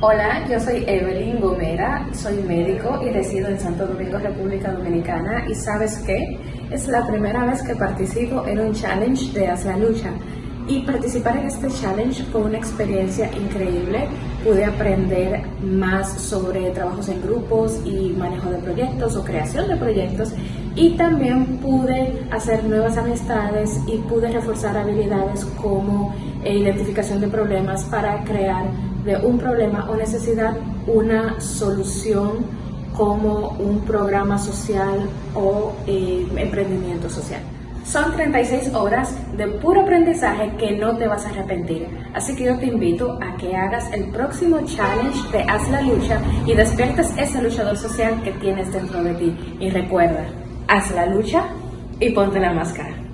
Hola, yo soy Evelyn Gomera, soy médico y resido en Santo Domingo, República Dominicana. ¿Y sabes qué? Es la primera vez que participo en un challenge de Haz Lucha. Y participar en este challenge fue una experiencia increíble. Pude aprender más sobre trabajos en grupos y manejo de proyectos o creación de proyectos. Y también pude hacer nuevas amistades y pude reforzar habilidades como identificación de problemas para crear de un problema o necesidad una solución como un programa social o eh, emprendimiento social. Son 36 horas de puro aprendizaje que no te vas a arrepentir. Así que yo te invito a que hagas el próximo challenge de Haz la Lucha y despiertes ese luchador social que tienes dentro de ti. Y recuerda, haz la lucha y ponte la máscara.